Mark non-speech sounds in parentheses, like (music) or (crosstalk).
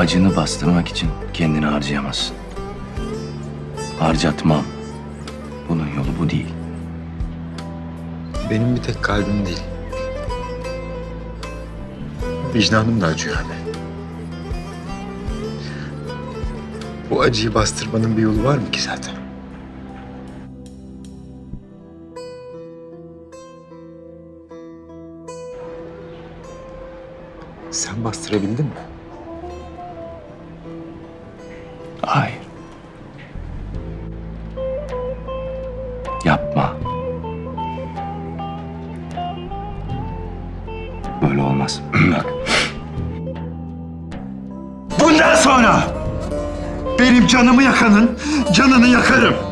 acını bastırmak için kendini harcayamazsın. Harcatmam. Bunun yolu bu değil. Benim bir tek kalbim değil. Vicdanım da acıyor anne. Bu acıyı bastırmanın bir yolu var mı ki zaten? Sen bastırabildin mi? Hayır. Yapma. Böyle olmaz. (clears throat) Bak. Bundan sonra benim canımı yakanın canını yakarım.